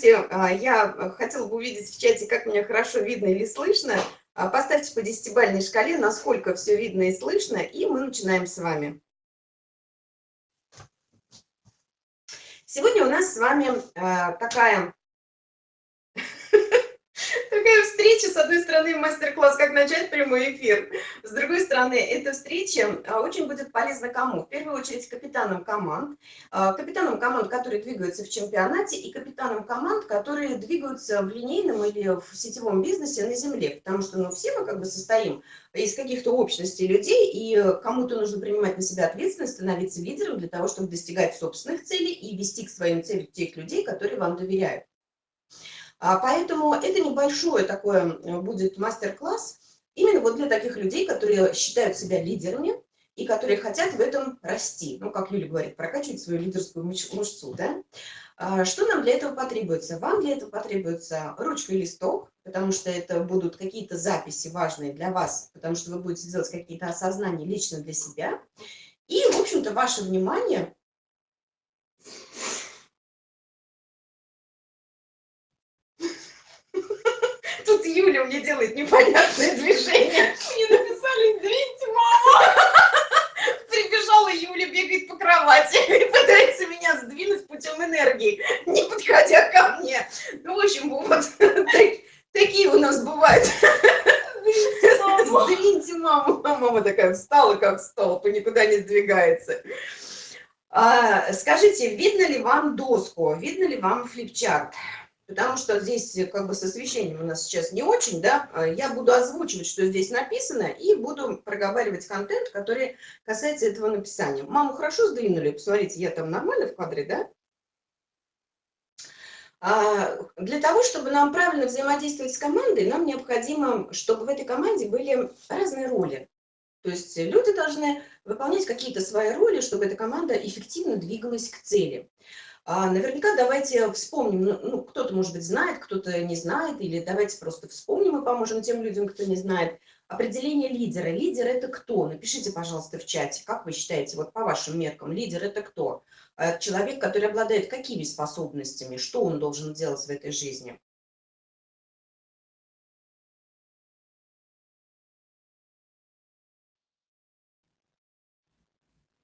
Здравствуйте. А, я хотела бы увидеть в чате, как меня хорошо видно или слышно. А, поставьте по десятибалльной шкале, насколько все видно и слышно, и мы начинаем с вами. Сегодня у нас с вами а, такая Такая встреча, с одной стороны, мастер-класс, как начать прямой эфир. С другой стороны, эта встреча а, очень будет полезна кому? В первую очередь капитанам команд, а, капитанам команд, которые двигаются в чемпионате, и капитанам команд, которые двигаются в линейном или в сетевом бизнесе на земле. Потому что ну, все мы как бы состоим из каких-то общностей людей, и кому-то нужно принимать на себя ответственность, становиться лидером для того, чтобы достигать собственных целей и вести к своим целям тех людей, которые вам доверяют. А, поэтому это небольшое такое будет мастер-класс именно вот для таких людей, которые считают себя лидерами и которые хотят в этом расти. Ну, как Юля говорит, прокачивать свою лидерскую мышцу. Да? А, что нам для этого потребуется? Вам для этого потребуется ручка и листок, потому что это будут какие-то записи важные для вас, потому что вы будете делать какие-то осознания лично для себя. И, в общем-то, ваше внимание Юля мне делает непонятное движение. Мне написали, извините, мама. Прибежала Юля, бегает по кровати и пытается меня сдвинуть путем энергии, не подходя ко мне. Ну, в общем, вот такие у нас бывают. Сдвиньте маму. Мама такая встала, как столб, и никуда не сдвигается. А, скажите, видно ли вам доску, видно ли вам флипчарт? Потому что здесь э, как бы с освещением у нас сейчас не очень, да, а я буду озвучивать, что здесь написано, и буду проговаривать контент, который касается этого написания. Маму хорошо сдвинули, посмотрите, я там нормально в кадре, да? А для того, чтобы нам правильно взаимодействовать с командой, нам необходимо, чтобы в этой команде были разные роли. То есть люди должны выполнять какие-то свои роли, чтобы эта команда эффективно двигалась к цели. А, наверняка давайте вспомним, ну, ну, кто-то, может быть, знает, кто-то не знает, или давайте просто вспомним и поможем тем людям, кто не знает. Определение лидера. Лидер – это кто? Напишите, пожалуйста, в чате, как вы считаете, вот по вашим меркам, лидер – это кто? А, человек, который обладает какими способностями, что он должен делать в этой жизни?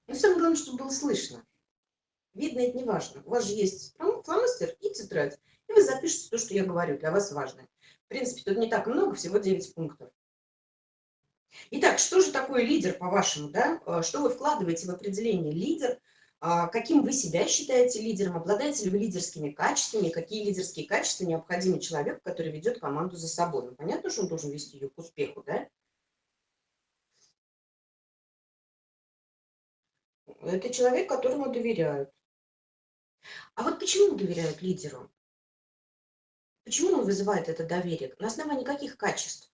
Ну, самое главное, чтобы было слышно. Видно, это не важно. У вас же есть фломастер и тетрадь. И вы запишете то, что я говорю, для вас важно. В принципе, тут не так много, всего 9 пунктов. Итак, что же такое лидер, по-вашему? Да? А, что вы вкладываете в определение лидер? А, каким вы себя считаете лидером? Обладаете ли вы лидерскими качествами? Какие лидерские качества необходимы человеку, который ведет команду за собой? Ну, понятно, что он должен вести ее к успеху, да? Это человек, которому доверяют. А вот почему доверяют лидеру? Почему он вызывает это доверие? На основании каких качеств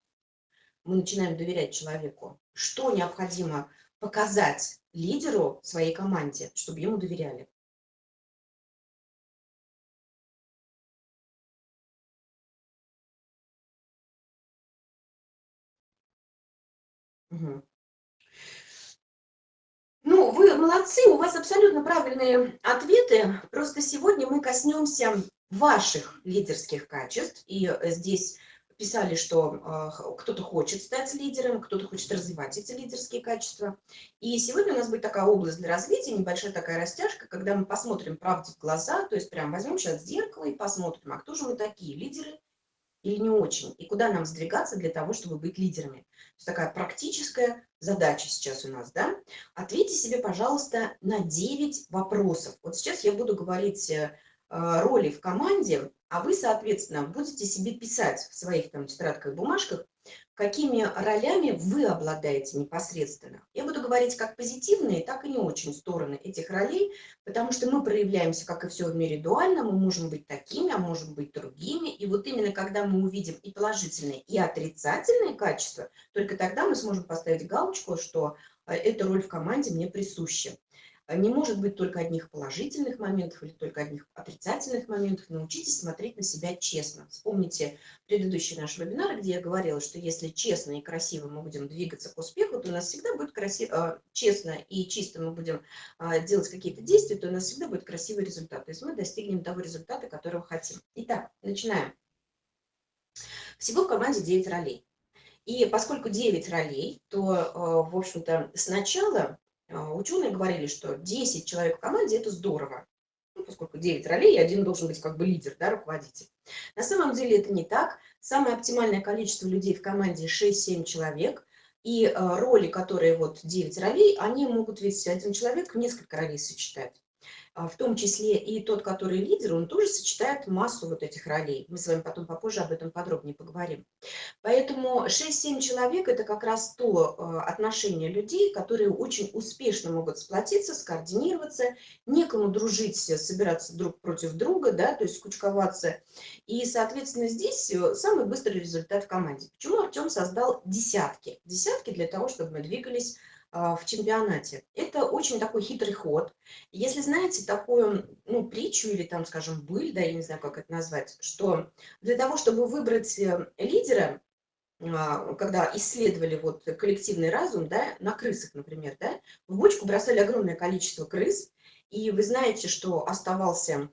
мы начинаем доверять человеку? Что необходимо показать лидеру своей команде, чтобы ему доверяли? Угу. Ну, вы молодцы, у вас абсолютно правильные ответы. Просто сегодня мы коснемся ваших лидерских качеств. И э, здесь писали, что э, кто-то хочет стать лидером, кто-то хочет развивать эти лидерские качества. И сегодня у нас будет такая область для развития, небольшая такая растяжка, когда мы посмотрим правде в глаза, то есть прям возьмем сейчас зеркало и посмотрим, а кто же мы такие, лидеры или не очень, и куда нам сдвигаться для того, чтобы быть лидерами. То есть такая практическая задача сейчас у нас, да. Ответьте себе, пожалуйста, на 9 вопросов. Вот сейчас я буду говорить э, роли в команде, а вы, соответственно, будете себе писать в своих там тетрадках, бумажках, какими ролями вы обладаете непосредственно. Я буду говорить как позитивные, так и не очень стороны этих ролей, потому что мы проявляемся, как и все в мире, дуально, мы можем быть такими, а можем быть другими. И вот именно когда мы увидим и положительные, и отрицательные качества, только тогда мы сможем поставить галочку, что э, эта роль в команде мне присуща. А не может быть только одних положительных моментов или только одних отрицательных моментов. Научитесь смотреть на себя честно. Вспомните предыдущий наш вебинар, где я говорила, что если честно и красиво мы будем двигаться к успеху, то у нас всегда будет красиво, а, честно и чисто мы будем а, делать какие-то действия, то у нас всегда будет красивый результат. То есть мы достигнем того результата, которого хотим. Итак, начинаем. Всего в команде 9 ролей. И поскольку 9 ролей, то, э, в общем-то, сначала э, ученые говорили, что 10 человек в команде – это здорово. Ну, поскольку 9 ролей, один должен быть как бы лидер, да, руководитель. На самом деле это не так. Самое оптимальное количество людей в команде 6-7 человек. И э, роли, которые вот 9 ролей, они могут ведь один человек несколько ролей сочетать. А, в том числе и тот, который лидер, он тоже сочетает массу вот этих ролей. Мы с вами потом попозже об этом подробнее поговорим. Поэтому 6-7 человек – это как раз то а, отношение людей, которые очень успешно могут сплотиться, скоординироваться, некому дружить, собираться друг против друга, да, то есть кучковаться. И, соответственно, здесь э, самый быстрый результат в команде. Почему Артем создал десятки? Десятки для того, чтобы мы двигались в чемпионате. Это очень такой хитрый ход. Если знаете такую ну, притчу или там, скажем, быль, да, я не знаю, как это назвать, что для того, чтобы выбрать э, лидера, а, когда исследовали вот коллективный разум, да, на крысах, например, да, в бочку бросали огромное количество крыс, и вы знаете, что оставался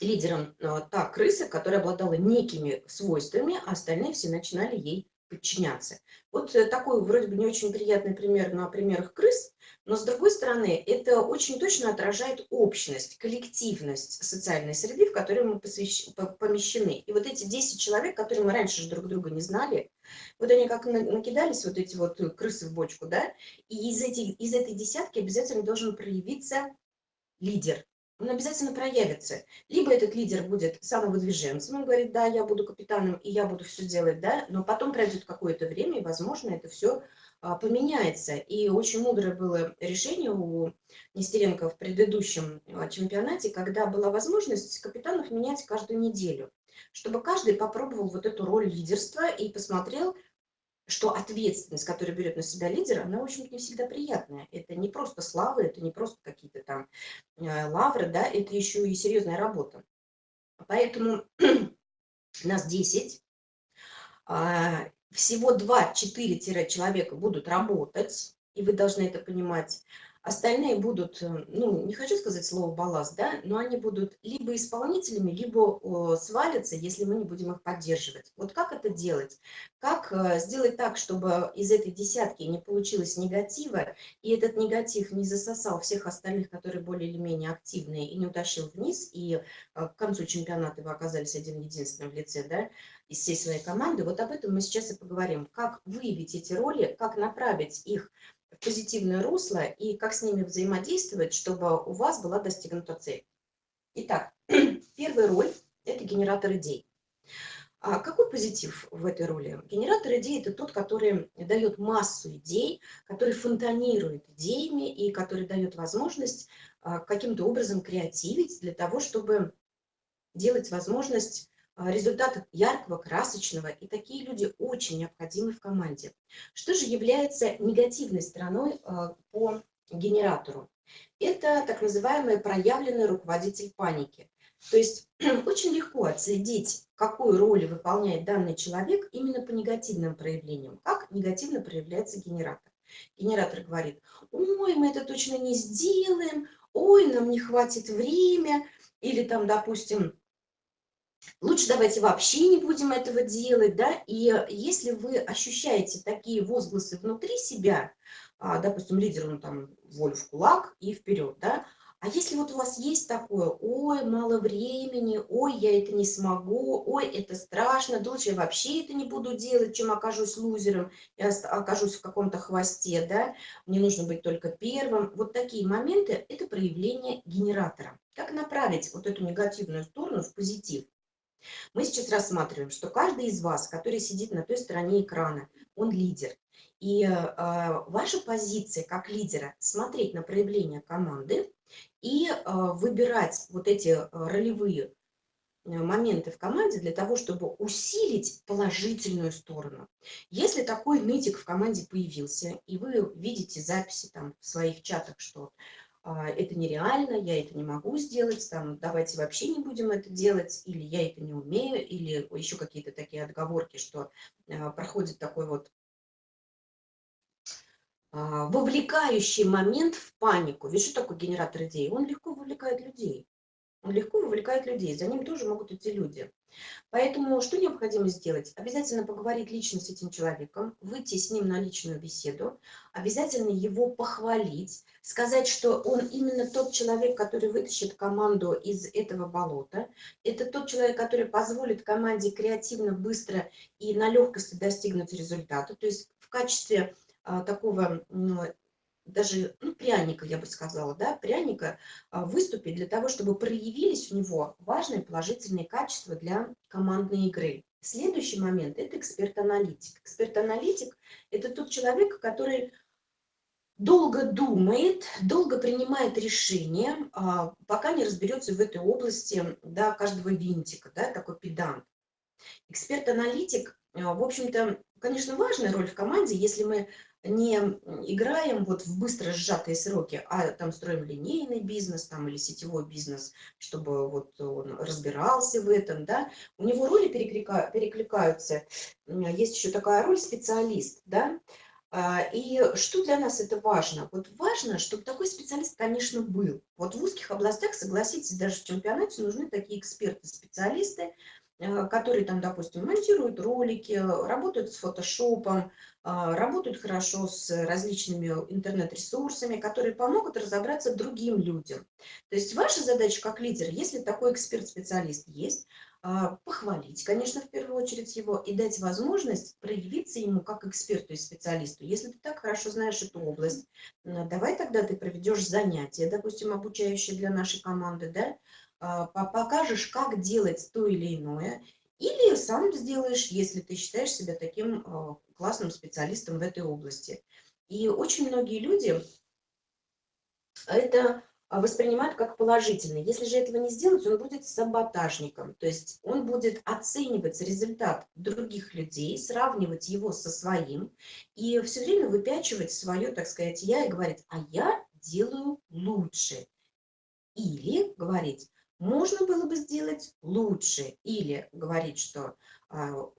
лидером а, та крыса, которая обладала некими свойствами, а остальные все начинали ей подчиняться. Вот э, такой вроде бы не очень приятный пример на примерах крыс, но с другой стороны, это очень точно отражает общность, коллективность социальной среды, в которой мы посвящ... помещены. И вот эти 10 человек, которые мы раньше же друг друга не знали, вот они как накидались, вот эти вот крысы в бочку, да, и из, этих, из этой десятки обязательно должен проявиться лидер, он обязательно проявится. Либо этот лидер будет самовыдвиженцем, он говорит, да, я буду капитаном, и я буду все делать, да, но потом пройдет какое-то время, и, возможно, это все а, поменяется. И очень мудрое было решение у Нестеренко в предыдущем а, чемпионате, когда была возможность капитанов менять каждую неделю, чтобы каждый попробовал вот эту роль лидерства и посмотрел, что ответственность, которую берет на себя лидер, она, в общем-то, не всегда приятная. Это не просто слава, это не просто какие-то там э, лавры, да, это еще и серьезная работа. Поэтому нас 10, а, всего 2-4 человека будут работать, и вы должны это понимать. Остальные будут, э, ну, не хочу сказать слово балласт, да, но они будут либо исполнителями, либо свалятся, если мы не будем их поддерживать. Вот как это делать? Как э, сделать так, чтобы из этой десятки не получилось негатива, и этот негатив не засосал всех остальных, которые более или менее активные, и не утащил вниз, и э, к концу чемпионата вы оказались один единственным в лице, да, из всей своей команды. Вот об этом мы сейчас и поговорим. Как выявить эти роли, как направить их позитивное русло и как с ними взаимодействовать, чтобы у вас была достигнута цель. Итак, первая роль – это генератор идей. А какой позитив в этой роли? Генератор идей – это тот, который дает массу идей, который фонтанирует идеями и который дает возможность а, каким-то образом креативить для того, чтобы делать возможность результатов яркого, красочного, и такие люди очень необходимы в команде. Что же является негативной стороной а, по генератору? Это так называемый проявленный руководитель паники. То есть очень легко отследить, какую роль выполняет данный человек именно по негативным проявлениям. Как негативно проявляется генератор. Генератор говорит, ой, мы это точно не сделаем, ой, нам не хватит времени, или там, допустим, Лучше давайте вообще не будем этого делать, да, и если вы ощущаете такие возгласы внутри себя, а, допустим, лидер, он там, волю в кулак и вперед, да, а если вот у вас есть такое, ой, мало времени, ой, я это не смогу, ой, это страшно, да лучше я вообще это не буду делать, чем окажусь лузером, я окажусь в каком-то хвосте, да, мне нужно быть только первым. Вот такие моменты – это проявление генератора. Как направить вот эту негативную сторону в позитив? Мы сейчас рассматриваем, что каждый из вас, который сидит на той стороне экрана, он лидер. И э, ваша позиция как лидера – смотреть на проявление команды и э, выбирать вот эти э, ролевые э, моменты в команде для того, чтобы усилить положительную сторону. Если такой нытик в команде появился, и вы видите записи там в своих чатах, что это нереально, я это не могу сделать, там, давайте вообще не будем это делать, или я это не умею, или еще какие-то такие отговорки, что а, проходит такой вот а, вовлекающий момент в панику. Что такое генератор идей? Он легко вовлекает людей. Легко вовлекает людей, за ним тоже могут идти люди. Поэтому что необходимо сделать? Обязательно поговорить лично с этим человеком, выйти с ним на личную беседу, обязательно его похвалить, сказать, что он именно тот человек, который вытащит команду из этого болота. Это тот человек, который позволит команде креативно, быстро и на легкости достигнуть результата. То есть в качестве а, такого даже ну, пряника, я бы сказала, да, пряника а, выступить для того, чтобы проявились у него важные положительные качества для командной игры. Следующий момент – это эксперт-аналитик. Эксперт-аналитик – это тот человек, который долго думает, долго принимает решения, а, пока не разберется в этой области да, каждого винтика, да, такой педант. Эксперт-аналитик, а, в общем-то, конечно, важная роль в команде, если мы не играем вот в быстро сжатые сроки, а там строим линейный бизнес там, или сетевой бизнес, чтобы вот он разбирался в этом, да, у него роли переклика, перекликаются. Есть еще такая роль специалист, да, а, и что для нас это важно? Вот важно, чтобы такой специалист, конечно, был. Вот в узких областях, согласитесь, даже в чемпионате нужны такие эксперты, специалисты, Э, которые там, допустим, монтируют ролики, работают с фотошопом, а, работают хорошо с различными интернет-ресурсами, которые помогут разобраться другим людям. То есть ваша задача как лидер, если такой эксперт-специалист есть, похвалить, конечно, в первую очередь его и дать возможность проявиться ему как эксперту и специалисту. Если ты так хорошо знаешь эту область, давай тогда ты проведешь занятия, допустим, обучающие для нашей команды, да, покажешь, как делать то или иное, или сам сделаешь, если ты считаешь себя таким а, классным специалистом в этой области. И очень многие люди это воспринимают как положительно. Если же этого не сделать, он будет саботажником. То есть он будет оценивать результат других людей, сравнивать его со своим и все время выпячивать свое, так сказать, я и говорить, а я делаю лучше. Или говорить, можно было бы сделать лучше или говорить, что а,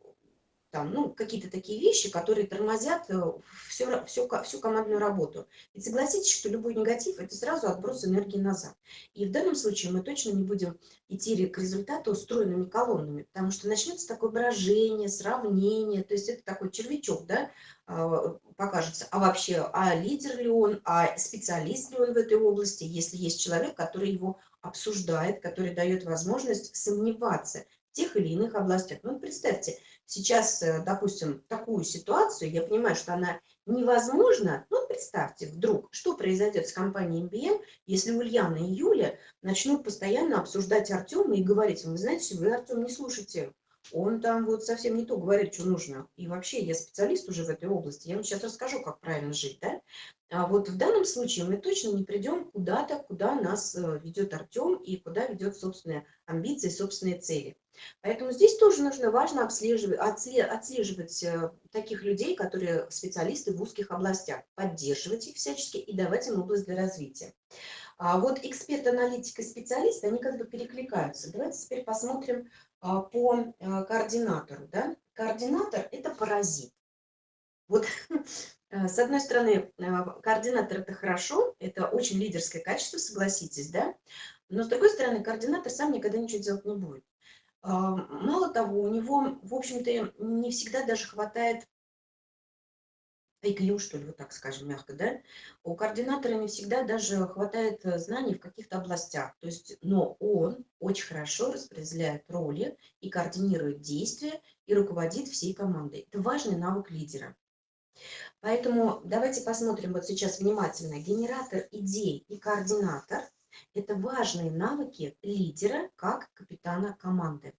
там, ну, какие-то такие вещи, которые тормозят всю, э, всю, всю командную работу. Ведь согласитесь, что любой негатив – это сразу отброс энергии назад. И в данном случае мы точно не будем идти к результату устроенными колоннами, потому что начнется такое брожение, сравнение, то есть это такой червячок, да, а, покажется. А вообще, а лидер ли он, а специалист ли он в этой области, если есть человек, который его обсуждает, который дает возможность сомневаться в тех или иных областях. Ну, представьте, сейчас, э, допустим, такую ситуацию, я понимаю, что она невозможна, ну, представьте, вдруг, что произойдет с компанией MBM, если Ульяна и Юля начнут постоянно обсуждать Артема и говорить, вы знаете, вы Артем не слушайте, он там вот совсем не то говорит, что нужно. И вообще, я специалист уже в этой области, я вам сейчас расскажу, как правильно жить, да? А вот в данном случае мы точно не придем куда-то, куда нас э, ведет Артем и куда ведет собственные амбиции, собственные цели. Поэтому здесь тоже нужно важно отслеживать, отслеживать э, таких людей, которые специалисты в узких областях, поддерживать их всячески и давать им область для развития. А вот эксперт, аналитик и специалист, они как бы перекликаются. Давайте теперь посмотрим по э, координатору. Да? Координатор – это паразит. Вот Э, с одной стороны, э, координатор – это хорошо, это очень лидерское качество, согласитесь, да? Но с другой стороны, координатор сам никогда ничего делать не будет. А, мало того, у него, в общем-то, не всегда даже хватает IQ, что ли, вот так скажем мягко, да? У координатора не всегда даже хватает э, знаний в каких-то областях. То есть, но он очень хорошо распределяет роли и координирует действия и руководит всей командой. Это важный навык лидера. Поэтому давайте посмотрим вот сейчас внимательно. Генератор идей и координатор – это важные навыки лидера как капитана команды.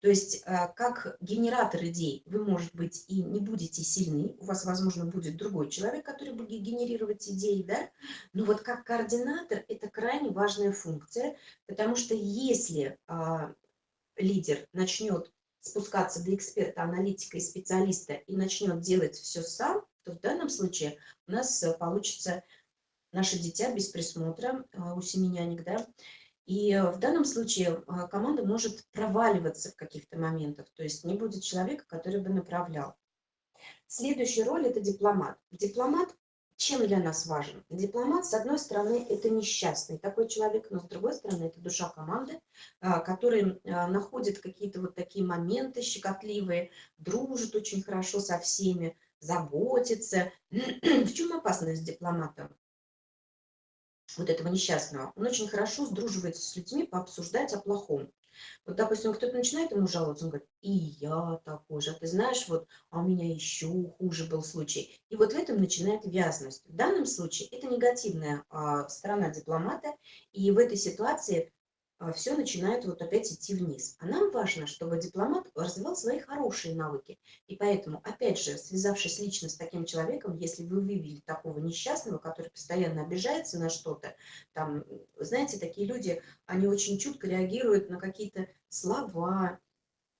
То есть э, как генератор идей вы, может быть, и не будете сильны, у вас, возможно, будет другой человек, который будет генерировать идеи, да? но вот как координатор это крайне важная функция, потому что если а, лидер начнет спускаться до эксперта, аналитика и специалиста и начнет делать все сам, то в данном случае у нас э, получится наше дитя без присмотра э, у семеняник, да, и в данном случае э, команда может проваливаться в каких-то моментах, то есть не будет человека, который бы направлял. Следующая роль – это дипломат. Дипломат чем для нас важен? Дипломат, с одной стороны, это несчастный такой человек, но с другой стороны, это душа команды, а, который а, находит какие-то вот такие моменты щекотливые, дружит очень хорошо со всеми, заботится. В чем опасность дипломата? Вот этого несчастного. Он очень хорошо сдруживается с людьми пообсуждать о плохом. Вот, допустим, кто-то начинает ему жаловаться, он говорит, и я такой же, а ты знаешь, вот, а у меня еще хуже был случай. И вот в этом начинает вязность. В данном случае это негативная а, сторона дипломата, и в этой ситуации все начинает вот опять идти вниз. А нам важно, чтобы дипломат развивал свои хорошие навыки. И поэтому, опять же, связавшись лично с таким человеком, если вы вывели такого несчастного, который постоянно обижается на что-то, там, знаете, такие люди, они очень чутко реагируют на какие-то слова,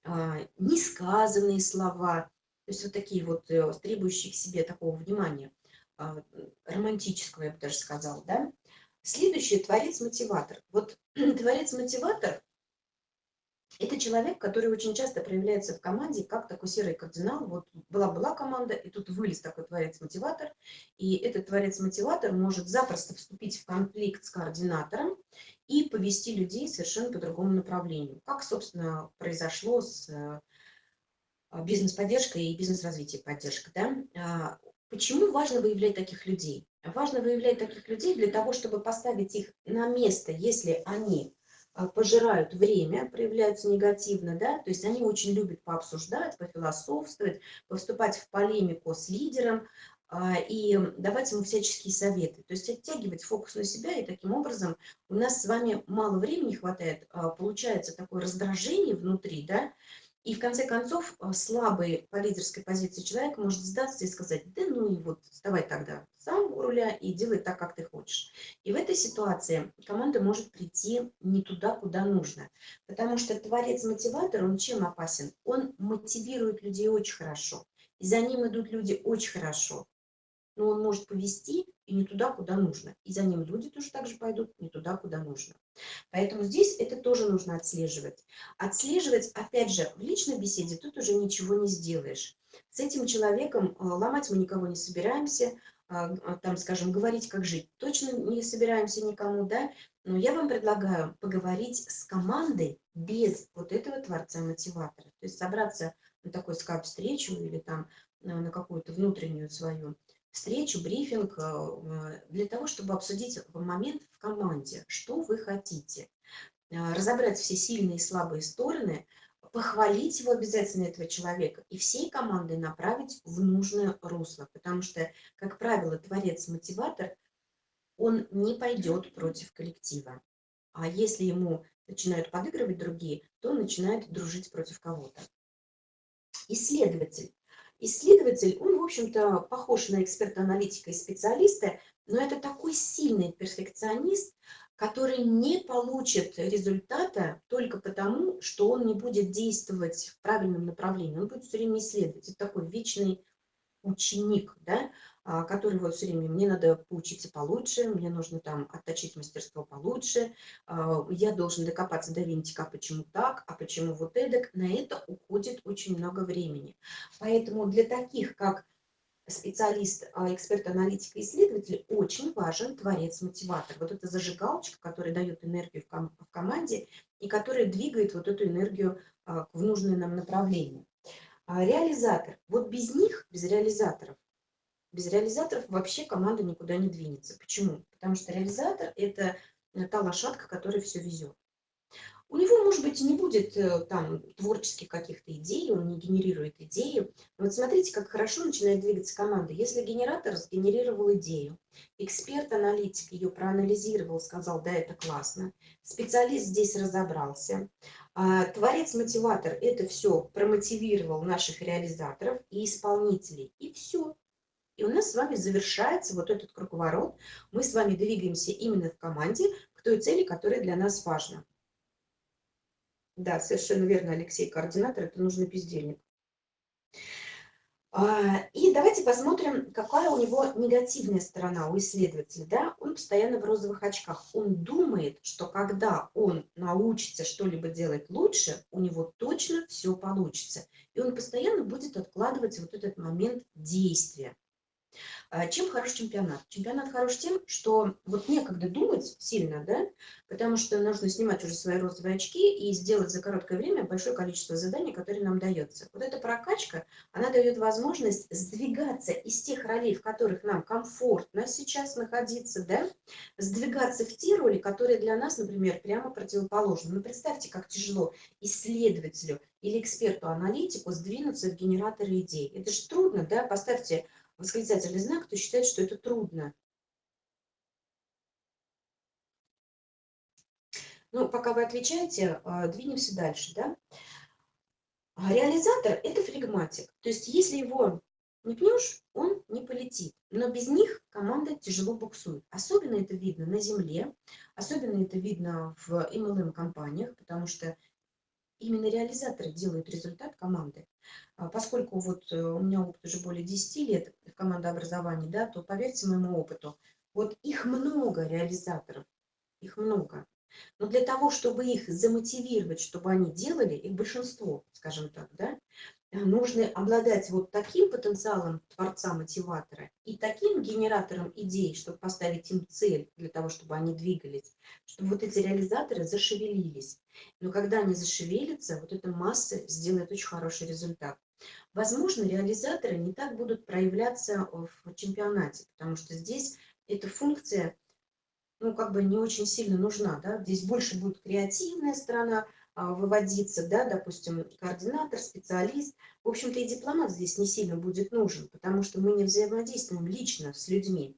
а, несказанные слова, то есть вот такие вот э, требующие к себе такого внимания, а, романтического, я бы даже сказала, да, Следующий – творец-мотиватор. Вот творец-мотиватор – это человек, который очень часто проявляется в команде как такой серый кардинал. Вот была-была команда, и тут вылез такой творец-мотиватор. И этот творец-мотиватор может запросто вступить в конфликт с координатором и повести людей совершенно по другому направлению. Как, собственно, произошло с э, бизнес-поддержкой и бизнес-развитием поддержка. Да? А, почему важно выявлять таких людей? Важно выявлять таких людей для того, чтобы поставить их на место, если они а, пожирают время, проявляются негативно, да, то есть они очень любят пообсуждать, пофилософствовать, поступать в полемику с лидером а, и давать ему всяческие советы, то есть оттягивать фокус на себя, и таким образом у нас с вами мало времени хватает, а, получается такое раздражение внутри, да, и в конце концов э, слабый по лидерской позиции человек может сдаться и сказать, да ну и вот вставай тогда сам у руля и делай так, как ты хочешь. И в этой ситуации команда может прийти не туда, куда нужно. Потому что творец-мотиватор, он чем опасен? Он мотивирует людей очень хорошо. И за ним идут люди очень хорошо. Но он может повести и не туда, куда нужно. И за ним люди тоже так же пойдут не туда, куда нужно. Поэтому здесь это тоже нужно отслеживать. Отслеживать, опять же, в личной беседе тут уже ничего не сделаешь. С этим человеком э, ломать мы никого не собираемся, а, а, там, скажем, говорить, как жить, точно не собираемся никому, да, но я вам предлагаю поговорить с командой без вот этого творца-мотиватора. То есть собраться на такой скайп-встречу или там э, на какую-то внутреннюю свою встречу, брифинг э, для того, чтобы обсудить момент в команде, что вы хотите, э, разобрать все сильные и слабые стороны, похвалить его обязательно, этого человека, и всей командой направить в нужное русло. Потому что, как правило, творец-мотиватор, он не пойдет против коллектива. А если ему начинают подыгрывать другие, то он начинает дружить против кого-то. Исследователь. Исследователь, он, в общем-то, похож на эксперта-аналитика и специалиста, но это такой сильный перфекционист, который не получит результата только потому, что он не будет действовать в правильном направлении. Он будет все время исследовать. Это такой вечный ученик, да, который вот все время, мне надо поучиться получше, мне нужно там отточить мастерство получше, а, я должен докопаться до винтика, а почему так, а почему вот эдак. На это уходит очень много времени. Поэтому для таких, как специалист, эксперт, аналитик исследователь, очень важен творец-мотиватор. Вот эта зажигалочка, которая дает энергию в, ком в команде и которая двигает вот эту энергию в нужное нам направление. Реализатор. Вот без них, без реализаторов, без реализаторов вообще команда никуда не двинется. Почему? Потому что реализатор – это э, та лошадка, которая все везет. У него, может быть, не будет э, там творческих каких-то идей, он не генерирует идеи. вот смотрите, как хорошо начинает двигаться команда. Если генератор сгенерировал идею, эксперт, аналитик ее проанализировал, сказал, да, это классно, специалист здесь разобрался, а, творец-мотиватор это все промотивировал наших реализаторов и исполнителей, и все. И у нас с вами завершается вот этот круговорот. Мы с вами двигаемся именно в команде к той цели, которая для нас важна. Да, совершенно верно, Алексей, координатор – это нужный бездельник. А, и давайте посмотрим, какая у него негативная сторона у исследователя. Да? Он постоянно в розовых очках. Он думает, что когда он научится что-либо делать лучше, у него точно все получится. И он постоянно будет откладывать вот этот момент действия. А, чем хорош чемпионат? Чемпионат хорош тем, что вот некогда думать сильно, да, потому что нужно снимать уже свои розовые очки и сделать за короткое время большое количество заданий, которые нам дается. Вот эта прокачка, она дает возможность сдвигаться из тех ролей, в которых нам комфортно сейчас находиться, да, сдвигаться в те роли, которые для нас, например, прямо противоположны. Ну, представьте, как тяжело исследователю или эксперту-аналитику сдвинуться в генераторы идей. Это же трудно, да, поставьте восклицательный знак, кто считает, что это трудно. Ну, пока вы отвечаете, а, двинемся дальше, да. Реализатор – это флегматик. То есть, если его не пнешь, он не полетит. Но без них команда тяжело буксует. Особенно это видно на земле, особенно это видно в MLM-компаниях, потому что именно реализаторы делают результат команды. А поскольку вот э, у меня опыт уже более 10 лет в командообразовании, да, то поверьте моему опыту, вот их много реализаторов, их много. Но для того, чтобы их замотивировать, чтобы они делали, их большинство, скажем так, да, нужно обладать вот таким потенциалом творца-мотиватора и таким генератором идей, чтобы поставить им цель для того, чтобы они двигались, чтобы вот эти реализаторы зашевелились. Но когда они зашевелятся, вот эта масса сделает очень хороший результат. Возможно, реализаторы не так будут проявляться в чемпионате, потому что здесь эта функция ну, как бы не очень сильно нужна. Да? Здесь больше будет креативная сторона, выводиться, да, допустим, координатор, специалист. В общем-то, и дипломат здесь не сильно будет нужен, потому что мы не взаимодействуем лично с людьми.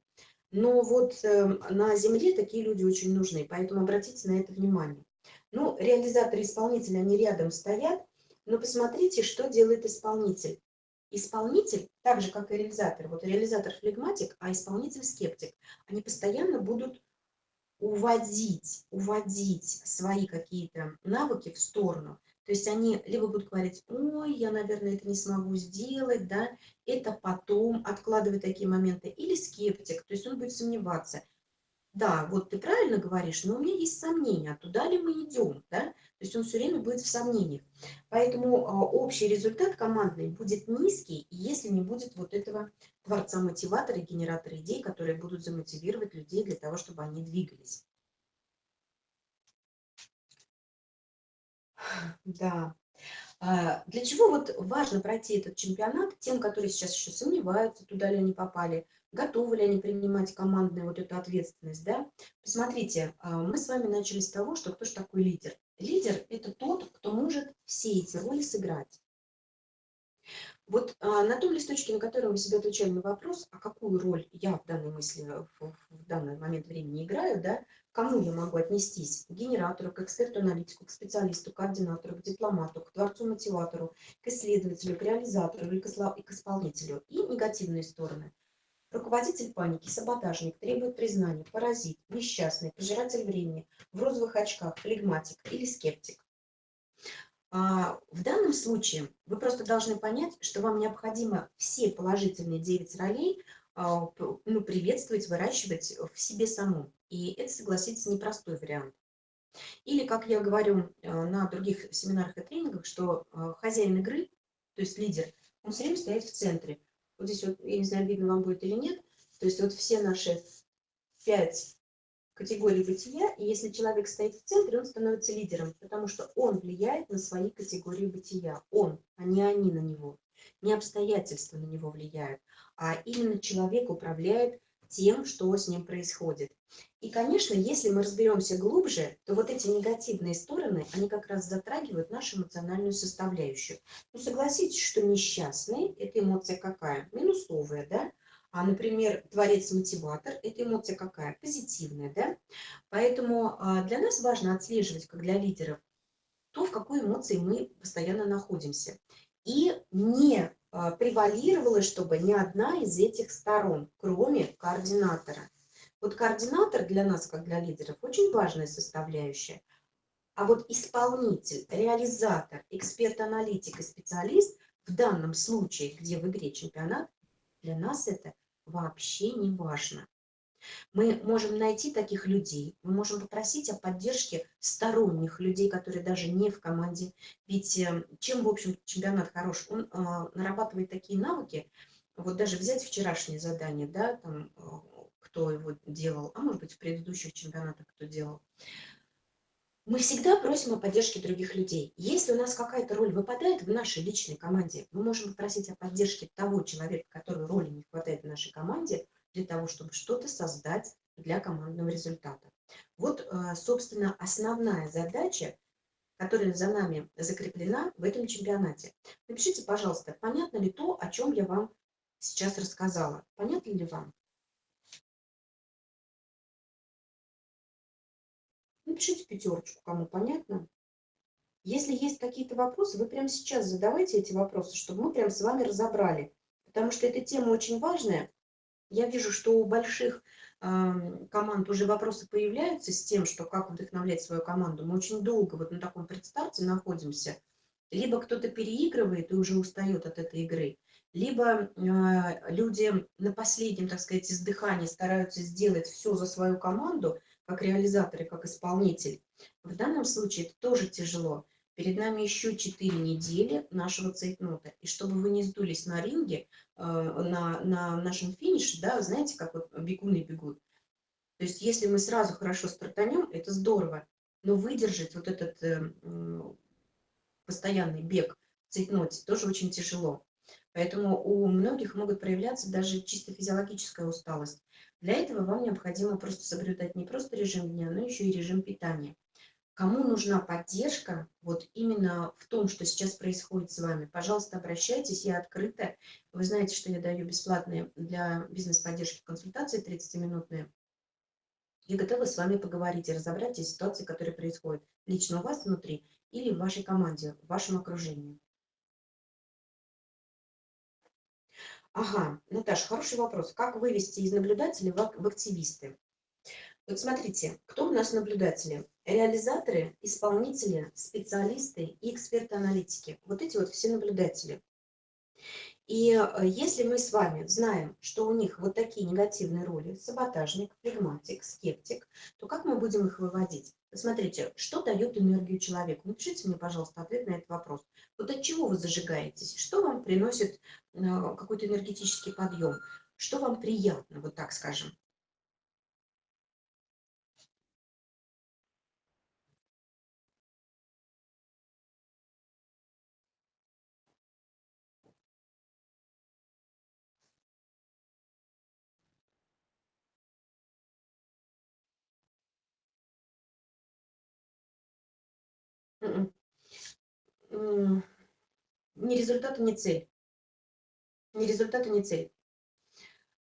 Но вот э, на Земле такие люди очень нужны, поэтому обратите на это внимание. Ну, реализаторы исполнители, они рядом стоят, но посмотрите, что делает исполнитель. Исполнитель, так же, как и реализатор, вот реализатор флегматик, а исполнитель скептик, они постоянно будут уводить, уводить свои какие-то навыки в сторону. То есть они либо будут говорить, ой, я, наверное, это не смогу сделать, да, это потом, откладывать такие моменты, или скептик, то есть он будет сомневаться, да, вот ты правильно говоришь, но у меня есть сомнения, а туда ли мы идем, да? То есть он все время будет в сомнениях. Поэтому а, общий результат командный будет низкий, если не будет вот этого творца-мотиватора, генератора идей, которые будут замотивировать людей для того, чтобы они двигались. Да. А, для чего вот важно пройти этот чемпионат тем, которые сейчас еще сомневаются, туда ли они попали, готовы ли они принимать командную вот эту ответственность, да? Посмотрите, а, мы с вами начали с того, что кто же такой лидер. Лидер – это тот, кто может все эти роли сыграть. Вот а, на том листочке, на котором вы себе отвечали на вопрос, а какую роль я в данной мысли, в, в данный момент времени играю, да, кому я могу отнестись? К генератору, к эксперту-аналитику, к специалисту, к координатору, к дипломату, к творцу-мотиватору, к исследователю, к реализатору или к исполнителю. И негативные стороны. Руководитель паники, саботажник, требует признания, паразит, несчастный, пожиратель времени, в розовых очках, флегматик или скептик. А, в данном случае вы просто должны понять, что вам необходимо все положительные 9 ролей а, ну, приветствовать, выращивать в себе саму. И это, согласитесь, непростой вариант. Или, как я говорю э, на других семинарах и тренингах, что э, хозяин игры, то есть лидер, он все время стоит в центре. Вот здесь вот, я не знаю, видно вам будет или нет, то есть вот все наши пять категорий бытия, и если человек стоит в центре, он становится лидером, потому что он влияет на свои категории бытия. Он, а не они на него. Не обстоятельства на него влияют, а именно человек управляет тем, что с ним происходит. И, конечно, если мы разберемся глубже, то вот эти негативные стороны, они как раз затрагивают нашу эмоциональную составляющую. Ну, согласитесь, что несчастный – это эмоция какая? Минусовая, да? А, например, творец-мотиватор – это эмоция какая? Позитивная, да? Поэтому а, для нас важно отслеживать, как для лидеров, то, в какой эмоции мы постоянно находимся. И не превалировала, чтобы ни одна из этих сторон, кроме координатора. Вот координатор для нас, как для лидеров, очень важная составляющая. А вот исполнитель, реализатор, эксперт-аналитик и специалист в данном случае, где в игре чемпионат, для нас это вообще не важно. Мы можем найти таких людей, мы можем попросить о поддержке сторонних людей, которые даже не в команде. Ведь э, чем, в общем, чемпионат хорош? Он э, нарабатывает такие навыки, вот даже взять вчерашнее задание, да, там, э, кто его делал, а может быть в предыдущих чемпионатах кто делал, мы всегда просим о поддержке других людей. Если у нас какая-то роль выпадает в нашей личной команде, мы можем попросить о поддержке того человека, которой роли не хватает в нашей команде, для того, чтобы что-то создать для командного результата. Вот, э, собственно, основная задача, которая за нами закреплена в этом чемпионате. Напишите, пожалуйста, понятно ли то, о чем я вам сейчас рассказала? Понятно ли вам? Напишите пятерочку, кому понятно. Если есть какие-то вопросы, вы прямо сейчас задавайте эти вопросы, чтобы мы прям с вами разобрали. Потому что эта тема очень важная. Я вижу, что у больших э, команд уже вопросы появляются с тем, что как вдохновлять свою команду. Мы очень долго вот на таком предстарте находимся. Либо кто-то переигрывает и уже устает от этой игры, либо э, люди на последнем, так сказать, издыхании стараются сделать все за свою команду, как реализатор и как исполнитель. В данном случае это тоже тяжело. Перед нами еще 4 недели нашего цейтнота. И чтобы вы не сдулись на ринге, э, на, на нашем финише, да, знаете, как вот бегуны бегут. То есть если мы сразу хорошо стартанем, это здорово. Но выдержать вот этот э, постоянный бег в цейтноте тоже очень тяжело. Поэтому у многих могут проявляться даже чисто физиологическая усталость. Для этого вам необходимо просто соблюдать не просто режим дня, но еще и режим питания. Кому нужна поддержка, вот именно в том, что сейчас происходит с вами, пожалуйста, обращайтесь, я открыта. Вы знаете, что я даю бесплатные для бизнес-поддержки консультации 30-минутные. Я готова с вами поговорить и разобрать те ситуации, которые происходят лично у вас внутри или в вашей команде, в вашем окружении. Ага, Наташа, хороший вопрос. Как вывести из наблюдателей в, активисты? Вот смотрите, кто у нас наблюдатели? Реализаторы, исполнители, специалисты и эксперты-аналитики. Вот эти вот все наблюдатели. И э, если мы с вами знаем, что у них вот такие негативные роли, саботажник, флегматик, скептик, то как мы будем их выводить? Посмотрите, что дает энергию человеку? Напишите мне, пожалуйста, ответ на этот вопрос. Вот от чего вы зажигаетесь? Что вам приносит э, какой-то энергетический подъем? Что вам приятно, вот так скажем? Ни результат, ни цель. Ни результат, ни цель.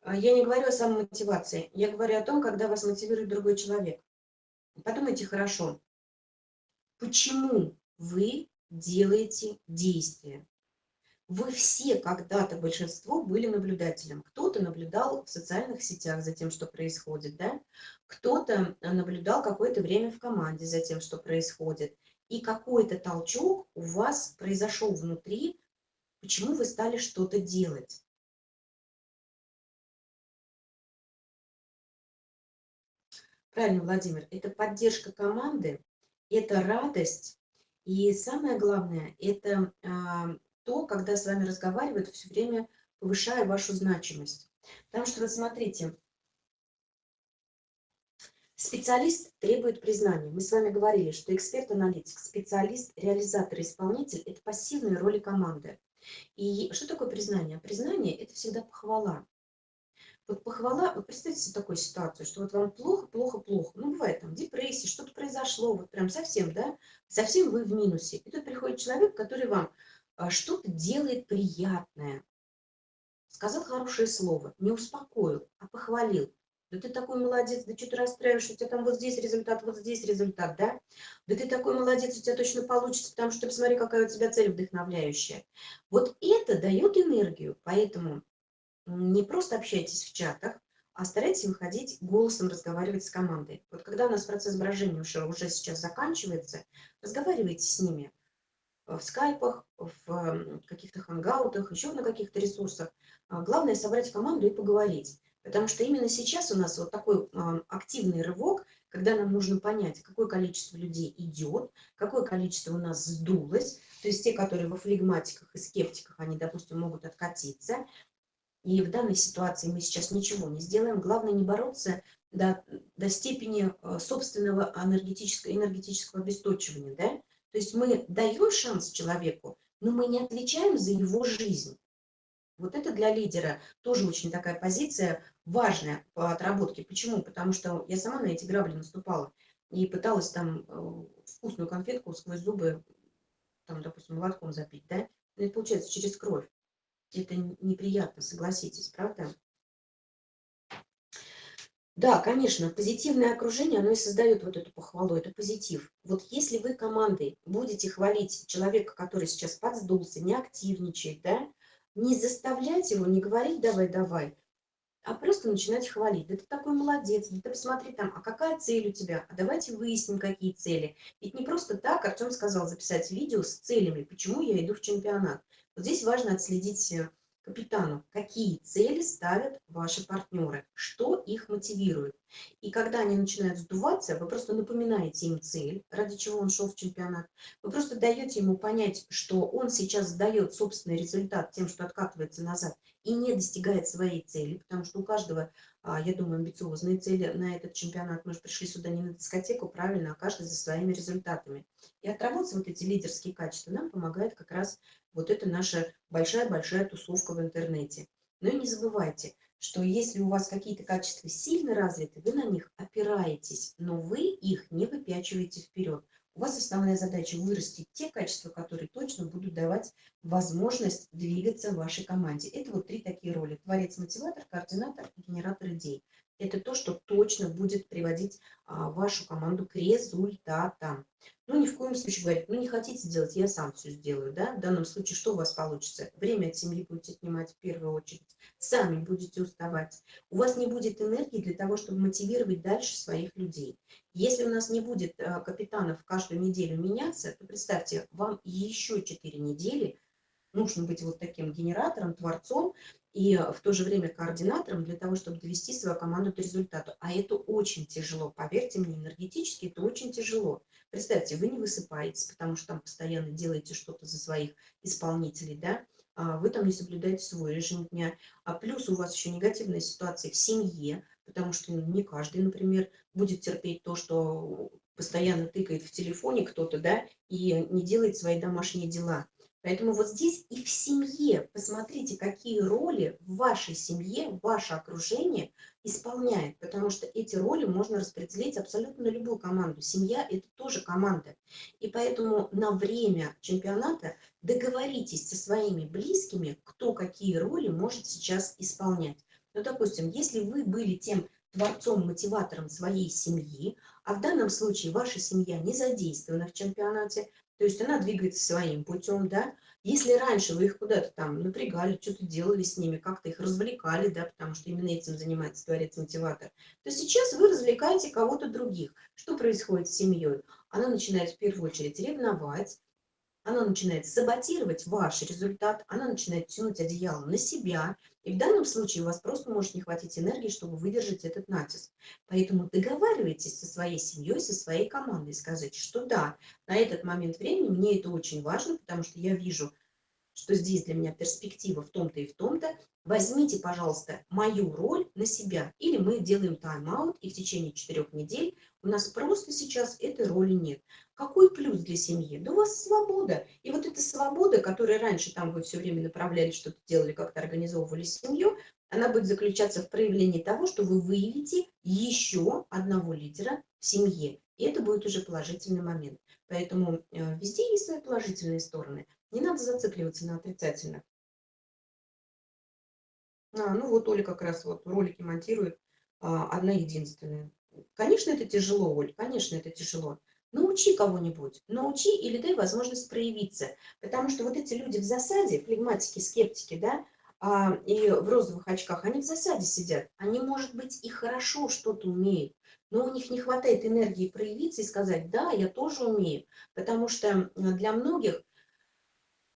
А, я не говорю о самомотивации. Я говорю о том, когда вас мотивирует другой человек. Подумайте хорошо, почему вы делаете действия? Вы все когда-то, большинство, были наблюдателем. Кто-то наблюдал в социальных сетях за тем, что происходит, да? Кто-то наблюдал какое-то время в команде за тем, что происходит и какой-то толчок у вас произошел внутри, почему вы стали что-то делать. Правильно, Владимир, это поддержка команды, это радость, и самое главное, это а, то, когда с вами разговаривают, все время повышая вашу значимость. Потому что, вот смотрите, Специалист требует признания. Мы с вами говорили, что эксперт-аналитик, специалист, реализатор, исполнитель – это пассивные роли команды. И что такое признание? Признание – это всегда похвала. Вот похвала, вот представьте себе такую ситуацию, что вот вам плохо, плохо, плохо. Ну, бывает там депрессия, что-то произошло, вот прям совсем, да, совсем вы в минусе. И тут приходит человек, который вам а, что-то делает приятное. Сказал хорошее слово, не успокоил, а похвалил да ты такой молодец, да что ты расстраиваешься, у тебя там вот здесь результат, вот здесь результат, да? Да ты такой молодец, у тебя точно получится, потому что посмотри, какая у тебя цель вдохновляющая. Вот это дает энергию, поэтому не просто общайтесь в чатах, а старайтесь выходить голосом, разговаривать с командой. Вот когда у нас процесс брожения уже, уже сейчас заканчивается, разговаривайте с ними в скайпах, в каких-то хангаутах, еще на каких-то ресурсах. А главное собрать команду и поговорить. Потому что именно сейчас у нас вот такой активный рывок, когда нам нужно понять, какое количество людей идет, какое количество у нас сдулось, то есть те, которые во флегматиках и скептиках, они, допустим, могут откатиться, И в данной ситуации мы сейчас ничего не сделаем. Главное не бороться до, до степени э, собственного энергетического, энергетического обесточивания. Да? То есть мы даем шанс человеку, но мы не отвечаем за его жизнь. Вот это для лидера тоже очень такая позиция важная по отработке. Почему? Потому что я сама на эти грабли наступала и пыталась там э, вкусную конфетку сквозь зубы, там, допустим, молотком запить, да? Но это получается через кровь. Это неприятно, согласитесь, правда? Да, конечно, позитивное окружение, оно и создает вот эту похвалу, это позитив. Вот если вы командой будете хвалить человека, который сейчас подсдулся, не активничает, да, не заставлять его, не говорить «давай, давай», а просто начинать хвалить. Да ты такой молодец, да ты посмотри там, а какая цель у тебя? А давайте выясним, какие цели. Ведь не просто так Артем сказал записать видео с целями, почему я иду в чемпионат. Вот здесь важно отследить э, капитану, какие цели ставят ваши партнеры, что их мотивирует. И когда они начинают сдуваться, вы просто напоминаете им цель, ради чего он шел в чемпионат. Вы просто даете ему понять, что он сейчас сдает собственный результат тем, что откатывается назад и не достигает своей цели, потому что у каждого, я думаю, амбициозные цели на этот чемпионат. Мы же пришли сюда не на дискотеку, правильно, а каждый за своими результатами. И отработать вот эти лидерские качества нам помогает как раз вот это наша большая-большая тусовка в интернете. Но и не забывайте, что если у вас какие-то качества сильно развиты, вы на них опираетесь, но вы их не выпячиваете вперед. У вас основная задача вырастить те качества, которые точно будут давать возможность двигаться в вашей команде. Это вот три такие роли. Творец, мотиватор, координатор и генератор идей. Это то, что точно будет приводить а, вашу команду к результатам. Ну, ни в коем случае говорить, ну, не хотите делать, я сам все сделаю, да, в данном случае что у вас получится? Время от семьи будете отнимать в первую очередь, сами будете уставать, у вас не будет энергии для того, чтобы мотивировать дальше своих людей. Если у нас не будет э, капитанов каждую неделю меняться, то представьте, вам еще 4 недели нужно быть вот таким генератором, творцом, и в то же время координатором для того, чтобы довести свою команду до результата. А это очень тяжело, поверьте мне, энергетически это очень тяжело. Представьте, вы не высыпаетесь, потому что там постоянно делаете что-то за своих исполнителей, да, а вы там не соблюдаете свой режим дня, а плюс у вас еще негативная ситуация в семье, потому что ну, не каждый, например, будет терпеть то, что постоянно тыкает в телефоне кто-то, да, и не делает свои домашние дела. Поэтому вот здесь и в семье, посмотрите, какие роли в вашей семье, ваше окружение исполняет, потому что эти роли можно распределить абсолютно на любую команду. Семья – это тоже команда. И поэтому на время чемпионата договоритесь со своими близкими, кто какие роли может сейчас исполнять. Ну, допустим, если вы были тем творцом, мотиватором своей семьи, а в данном случае ваша семья не задействована в чемпионате, то есть она двигается своим путем, да. Если раньше вы их куда-то там напрягали, что-то делали с ними, как-то их развлекали, да, потому что именно этим занимается творец-мотиватор, то сейчас вы развлекаете кого-то других. Что происходит с семьей? Она начинает в первую очередь ревновать, она начинает саботировать ваш результат, она начинает тянуть одеяло на себя. И в данном случае у вас просто может не хватить энергии, чтобы выдержать этот натиск. Поэтому договаривайтесь со своей семьей, со своей командой, скажите, что да, на этот момент времени мне это очень важно, потому что я вижу, что здесь для меня перспектива в том-то и в том-то, возьмите, пожалуйста, мою роль на себя. Или мы делаем тайм-аут, и в течение четырех недель у нас просто сейчас этой роли нет. Какой плюс для семьи? Да у вас свобода. И вот эта свобода, которая раньше там вы все время направляли, что-то делали, как-то организовывали семью, она будет заключаться в проявлении того, что вы выявите еще одного лидера в семье. И это будет уже положительный момент. Поэтому э, везде есть свои положительные стороны. Не надо зацикливаться на отрицательных. А, ну вот Оля как раз вот ролики монтирует, а, одна единственная. Конечно, это тяжело, Оль, конечно, это тяжело. Научи кого-нибудь, научи или дай возможность проявиться. Потому что вот эти люди в засаде, флегматики, скептики, да, а, и в розовых очках, они в засаде сидят. Они, может быть, и хорошо что-то умеют, но у них не хватает энергии проявиться и сказать, да, я тоже умею. Потому что для многих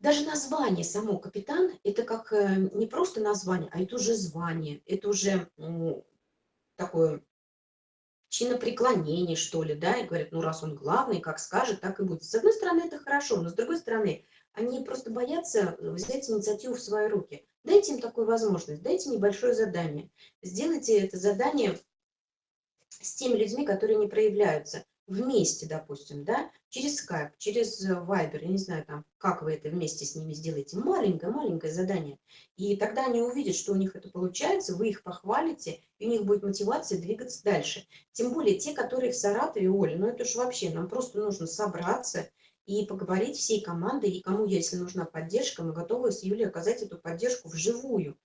даже название само капитан, это как э, не просто название, а это уже звание, это уже такое чинопреклонение, что ли, да, и говорят, ну, раз он главный, как скажет, так и будет. С одной стороны, это хорошо, но с другой стороны, они просто боятся взять инициативу в свои руки. Дайте им такую возможность, дайте небольшое задание. Сделайте это задание с теми людьми, которые не проявляются вместе, допустим, да, через Skype, через э, Viber, я не знаю, там, как вы это вместе с ними сделаете, маленькое-маленькое задание. И тогда они увидят, что у них это получается, вы их похвалите, и у них будет мотивация двигаться дальше. Тем более те, которые в Саратове, Оля, ну это же вообще, нам просто нужно собраться и поговорить всей командой, и кому, если нужна поддержка, мы готовы с Юлей оказать эту поддержку вживую,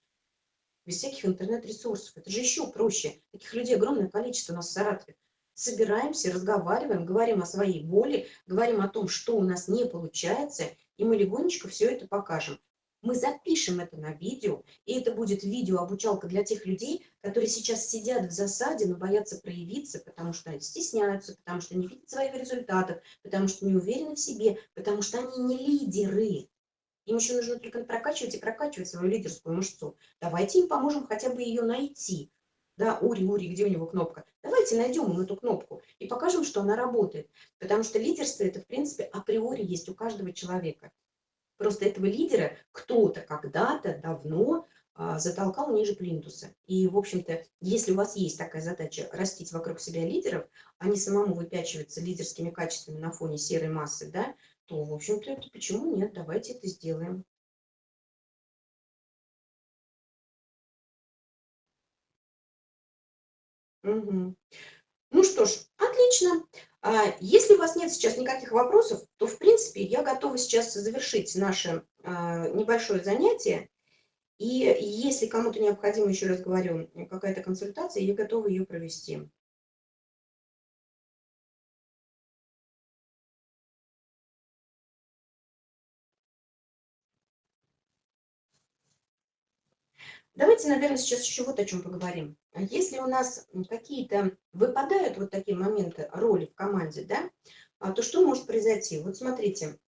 без всяких интернет-ресурсов. Это же еще проще. Таких людей огромное количество у нас в Саратове собираемся, разговариваем, говорим о своей боли, говорим о том, что у нас не получается, и мы легонечко все это покажем. Мы запишем это на видео, и это будет видео-обучалка для тех людей, которые сейчас сидят в засаде, но боятся проявиться, потому что стесняются, потому что не видят своих результатов, потому что не уверены в себе, потому что они не лидеры. Им еще нужно только прокачивать и прокачивать свою лидерскую мышцу. Давайте им поможем хотя бы ее найти. Да, Ури, Ури, где у него кнопка? Давайте найдем ему эту кнопку и покажем, что она работает. Потому что лидерство это, в принципе, априори есть у каждого человека. Просто этого лидера кто-то когда-то давно а, затолкал ниже плинтуса. И, в общем-то, если у вас есть такая задача растить вокруг себя лидеров, а не самому выпячиваться лидерскими качествами на фоне серой массы, да, то, в общем-то, почему нет? Давайте это сделаем. Мгм. Ну что ж, отлично. А, Если у вас нет сейчас никаких вопросов, то, в принципе, я готова сейчас завершить наше а, небольшое занятие. И если кому-то необходимо, еще раз говорю, какая-то консультация, я готова ее провести. Давайте, наверное, сейчас еще вот о чем поговорим. Если у нас какие-то выпадают вот такие моменты роли в команде, да, а, то что может произойти? Вот смотрите,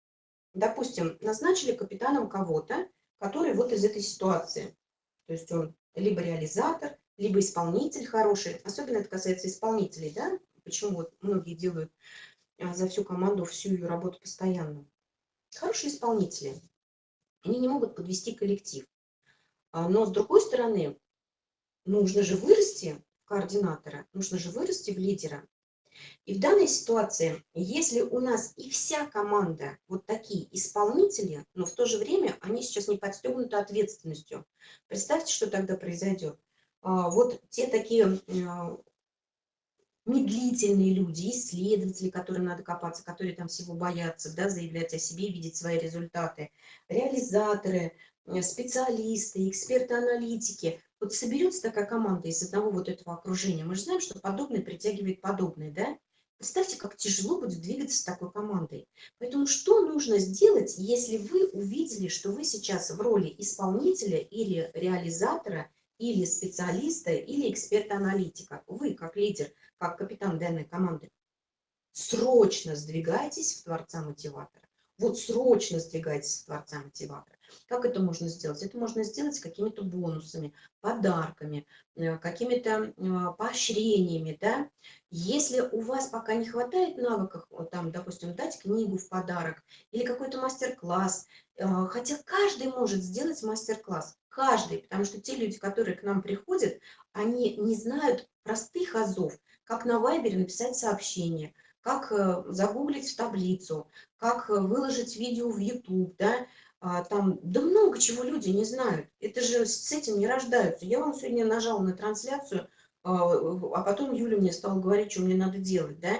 допустим, назначили капитаном кого-то, который вот из этой ситуации. То есть он либо реализатор, либо исполнитель хороший. Особенно это касается исполнителей, да? Почему вот многие делают а, за всю команду всю ее работу постоянно. Хорошие исполнители. Они не могут подвести коллектив. А, но с другой стороны, нужно же вырасти в координатора, нужно же вырасти в лидера. И в данной ситуации, если у нас и вся команда вот такие исполнители, но в то же время они сейчас не подстегнуты ответственностью, представьте, что тогда произойдет. А, вот те такие а, медлительные люди, исследователи, которым надо копаться, которые там всего боятся, да, заявлять о себе, видеть свои результаты, реализаторы, специалисты, эксперты-аналитики. Вот соберется такая команда из одного вот этого окружения. Мы же знаем, что подобное притягивает подобное, да? Представьте, как тяжело будет двигаться с такой командой. Поэтому что нужно сделать, если вы увидели, что вы сейчас в роли исполнителя или реализатора, или специалиста, или эксперта-аналитика? Вы, как лидер, как капитан данной команды, срочно сдвигайтесь в Творца Мотиватора. Вот срочно сдвигайтесь в Творца Мотиватора. Как это можно сделать? Это можно сделать какими-то бонусами, подарками, э, какими-то э, поощрениями. Да? Если у вас пока не хватает навыков, вот там, допустим, дать книгу в подарок или какой-то мастер-класс, э, хотя каждый может сделать мастер-класс, каждый, потому что те люди, которые к нам приходят, они не знают простых азов, как на Вайбере написать сообщение, как загуглить в таблицу, как выложить видео в YouTube, да, а, там, да много чего люди не знают. Это же с этим не рождаются. Я вам сегодня нажала на трансляцию, а, а потом Юля мне стала говорить, что мне надо делать, да.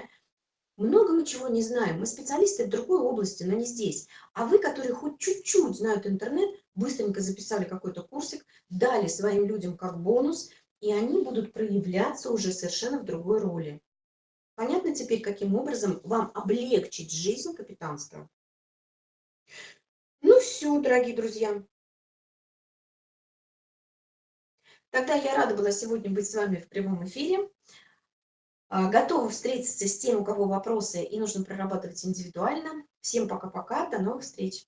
Много мы чего не знаем. Мы специалисты в другой области, но не здесь. А вы, которые хоть чуть-чуть знают интернет, быстренько записали какой-то курсик, дали своим людям как бонус, и они будут проявляться уже совершенно в другой роли. Понятно теперь, каким образом вам облегчить жизнь капитанства? Все, дорогие друзья. Тогда я рада была сегодня быть с вами в прямом эфире. А, готова встретиться с тем, у кого вопросы и нужно прорабатывать индивидуально. Всем пока-пока, до новых встреч.